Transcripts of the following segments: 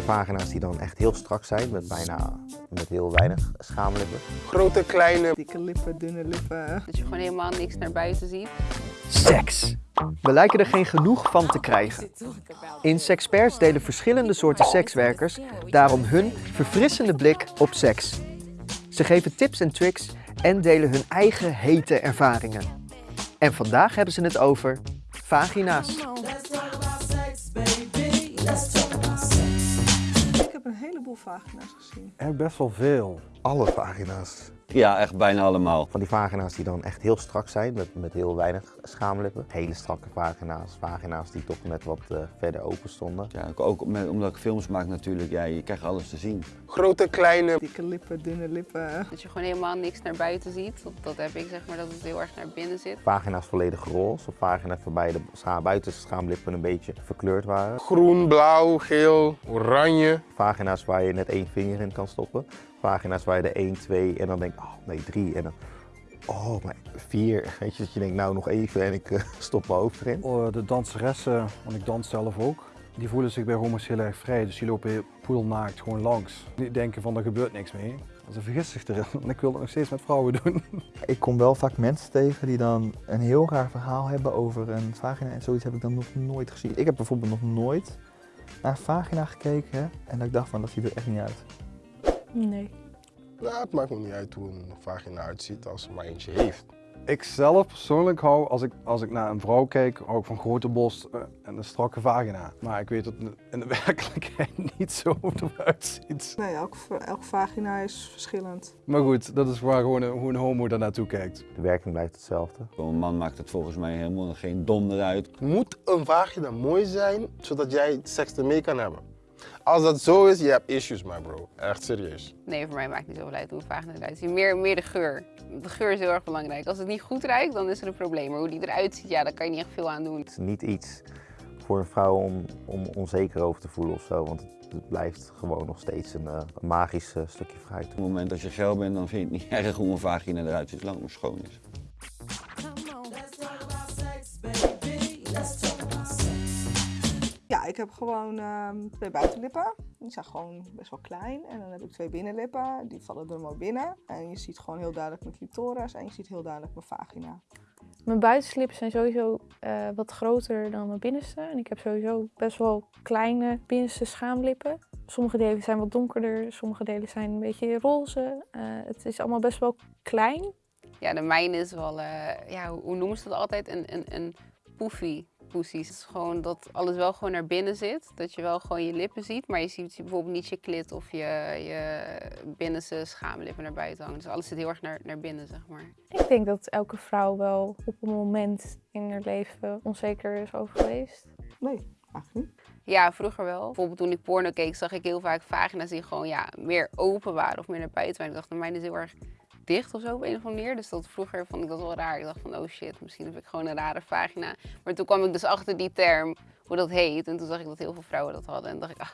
die vagina's die dan echt heel strak zijn, met bijna met heel weinig schaamlippen. Grote, kleine. Dikke lippen, dunne lippen. Dat je gewoon helemaal niks naar buiten ziet. Seks. We lijken er geen genoeg van te krijgen. In Sexperts delen verschillende soorten sekswerkers daarom hun verfrissende blik op seks. Ze geven tips en tricks en delen hun eigen hete ervaringen. En vandaag hebben ze het over vagina's. Vagina's gezien. Er best wel veel. Alle vagina's. Ja, echt bijna allemaal. Van die vagina's die dan echt heel strak zijn, met, met heel weinig schaamlippen. Hele strakke vagina's, vagina's die toch net wat eh, verder open stonden. Ja, ook met, omdat ik films maak natuurlijk, ja, je krijgt alles te zien. Grote, kleine. Dikke lippen, dunne lippen. Dat je gewoon helemaal niks naar buiten ziet. Dat, dat heb ik zeg maar, dat het heel erg naar binnen zit. Vagina's volledig roze, of vagina's waarbij de scha buitenste schaamlippen een beetje verkleurd waren. Groen, blauw, geel, oranje. Vagina's waar je net één vinger in kan stoppen. Vagina's waar je er één, twee en dan denk oh nee, drie en dan oh, maar vier. Weet je, dat je denkt nou nog even en ik eh, stop mijn hoofd erin. Oh, De danseressen, want ik dans zelf ook, die voelen zich bij homo's heel erg vrij. Dus die lopen poedelnaakt gewoon langs. Die denken van er gebeurt niks mee. Ze vergist zich erin, want ik wil het nog steeds met vrouwen doen. Ik kom wel vaak mensen tegen die dan een heel raar verhaal hebben over een vagina en zoiets heb ik dan nog nooit gezien. Ik heb bijvoorbeeld nog nooit naar een vagina gekeken en dat ik dacht van dat ziet er echt niet uit. Nee. Nou, het maakt me niet uit hoe een vagina uitziet als ze maar eentje heeft. Ik zelf persoonlijk hou, als ik, als ik naar een vrouw kijk, hou ik van grote borst eh, en een strakke vagina. Maar ik weet dat het in de werkelijkheid niet zo eruit ziet. Nee, elke, elke vagina is verschillend. Maar goed, dat is waar gewoon een, hoe een homo daar naartoe kijkt. De werking blijft hetzelfde. Voor een man maakt het volgens mij helemaal geen donder uit. Moet een vagina mooi zijn, zodat jij seks ermee kan hebben? Als dat zo is, je hebt issues, my bro. Echt serieus. Nee, voor mij maakt het niet zoveel uit hoe een vagina eruit ziet. Meer, meer de geur. De geur is heel erg belangrijk. Als het niet goed ruikt, dan is er een probleem. Maar hoe die eruit ziet, ja, daar kan je niet echt veel aan doen. Het is niet iets voor een vrouw om, om onzeker over te voelen of zo, want het, blijft gewoon nog steeds een, eh, magisch stukje fruit. Op het moment dat je geil bent, dan vind je het niet erg hoe een vagina eruit ziet, zolang het maar schoon is. Ik heb gewoon ehm, twee buitenlippen. Die zijn gewoon best wel klein. En dan heb ik twee binnenlippen. Die vallen er maar binnen. En je ziet gewoon heel duidelijk mijn clitoris. En je ziet heel duidelijk mijn vagina. Mijn buitenslippen zijn sowieso eh, wat groter dan mijn binnenste. En ik heb sowieso best wel kleine binnenste schaamlippen. Sommige delen zijn wat donkerder, sommige delen zijn een beetje roze. Eh, het is allemaal best wel klein. Ja, de mijne is wel, eh, ja, hoe hoe noemen ze dat altijd? Een, een, een poefie. Poesies. Het is gewoon dat alles wel gewoon naar binnen zit. Dat je wel gewoon je lippen ziet, maar je ziet bijvoorbeeld niet je klit of je, je binnenste schaamlippen naar buiten hangen. Dus alles zit heel erg naar, naar binnen, zeg maar. Ik denk dat elke vrouw wel op een moment in haar leven onzeker is over geweest. Nee, eigenlijk niet. Ja, vroeger wel. Bijvoorbeeld toen ik porno keek, zag ik heel vaak vagina's die gewoon ja, meer open waren of meer naar buiten waren. Ik dacht, mijn is heel erg dicht of zo op een of andere manier. Dus dat vroeger vond ik dat wel raar. Ik dacht van, oh shit, misschien heb ik gewoon een rare vagina. Maar toen kwam ik dus achter die term, hoe dat heet. En toen zag ik dat heel veel vrouwen dat hadden. En dacht ik, ah,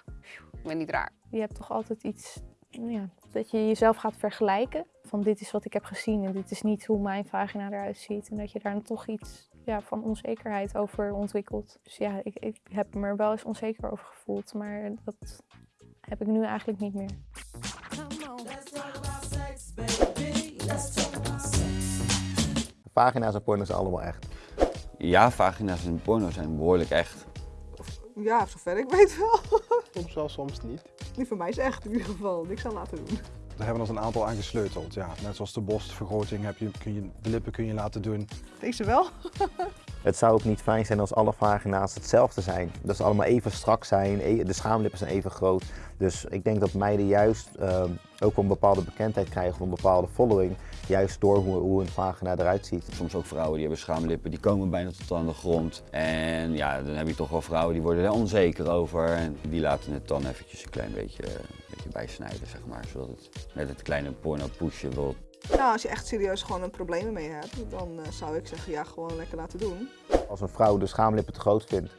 ik ben niet raar. Je hebt toch altijd iets ja, dat je jezelf gaat vergelijken. Van dit is wat ik heb gezien en dit is niet hoe mijn vagina eruit ziet. En dat je daar dan toch iets ja, van onzekerheid over ontwikkelt. Dus ja, ik, ik heb me er wel eens onzeker over gevoeld. Maar dat heb ik nu eigenlijk niet meer. Vagina's en porno's zijn allemaal echt. Ja, vagina's en porno zijn behoorlijk echt. Ja, zover ik weet wel. Soms wel, soms niet. Die van mij is echt in ieder geval. Niks aan laten doen. Daar hebben we ons een aantal aan gesleuteld. Ja, net zoals de borstvergroting heb je, kun je, de lippen kun je laten doen. Deze wel. Het zou ook niet fijn zijn als alle vagina's hetzelfde zijn. Dat ze allemaal even strak zijn, e- de schaamlippen zijn even groot. Dus ik denk dat meiden juist ehm, ook een bepaalde bekendheid krijgen een bepaalde following. Juist door hoe, hoe een vagina eruit ziet. Soms ook vrouwen die hebben schaamlippen, die komen bijna tot aan de grond. En ja, dan heb je toch wel vrouwen die worden er onzeker over. En die laten het dan eventjes een klein beetje, beetje bijsnijden, zeg maar. Zodat het met het kleine porno pushje wil Nou, als je echt serieus gewoon een probleem ermee hebt, dan eh, zou ik zeggen, ja, gewoon lekker laten doen. Als een vrouw de schaamlippen te groot vindt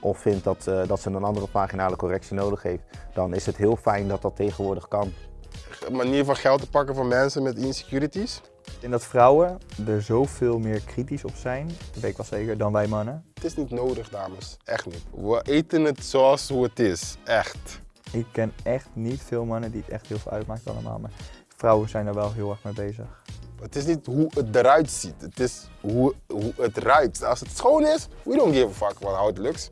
of vindt dat, eh, dat ze een andere vaginale correctie nodig heeft, dan is het heel fijn dat dat tegenwoordig kan. Een manier van geld te pakken van mensen met insecurities. Ik denk dat vrouwen er zoveel meer kritisch op zijn, dat weet ik wel zeker, dan wij mannen. Het is niet nodig, dames. Echt niet. We eten het zoals hoe het is. Echt. Ik ken echt niet veel mannen die het echt heel veel uitmaakt allemaal, maar vrouwen zijn er wel heel erg mee bezig. Het is niet hoe het eruit ziet, het is hoe, hoe het ruikt. Als het schoon is, we don't give a fuck about how it looks.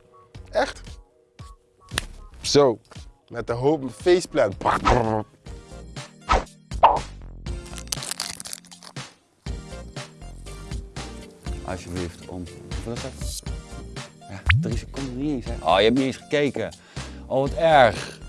Echt. Zo, met de hoop faceplant. Alsjeblieft, om. Hoeveel is dat? Ja, drie seconden niet eens, hè? Oh, je hebt niet eens gekeken. Oh, wat erg.